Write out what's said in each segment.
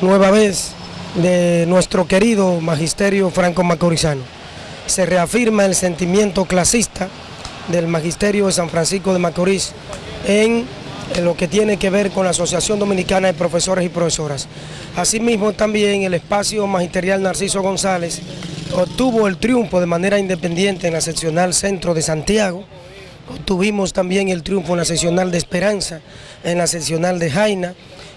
nueva vez de nuestro querido magisterio franco-macorizano. Se reafirma el sentimiento clasista del magisterio de San Francisco de Macorís en lo que tiene que ver con la Asociación Dominicana de Profesores y Profesoras. Asimismo también el espacio magisterial Narciso González obtuvo el triunfo de manera independiente en la seccional Centro de Santiago, obtuvimos también el triunfo en la seccional de Esperanza, en la seccional de Jaina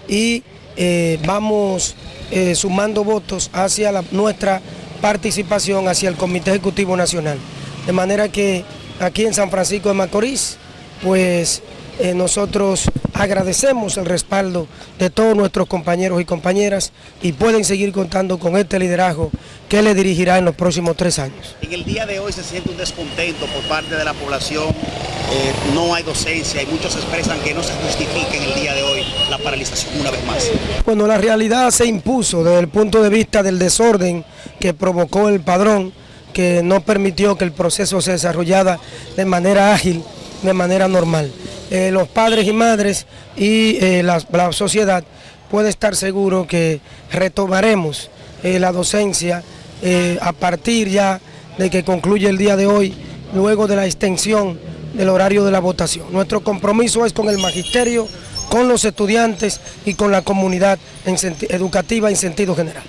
y eh, vamos eh, sumando votos hacia nuestra participación hacia el Comité Ejecutivo Nacional. De manera que aquí en San Francisco de Macorís, pues eh, nosotros agradecemos el respaldo de todos nuestros compañeros y compañeras y pueden seguir contando con este liderazgo que le dirigirá en los próximos tres años. En el día de hoy se siente un descontento por parte de la población, eh, no hay docencia y muchos expresan que no se justifica en el día de hoy la paralización una vez más. Cuando la realidad se impuso desde el punto de vista del desorden que provocó el padrón, que no permitió que el proceso se desarrollara de manera ágil, de manera normal. Eh, los padres y madres y eh, la, sociedad puede estar seguro que retomaremos la docencia a partir ya de que concluye el día de hoy, luego de la extensión del horario de la votación. Nuestro compromiso es con el magisterio, con los estudiantes y con la comunidad educativa en sentido general.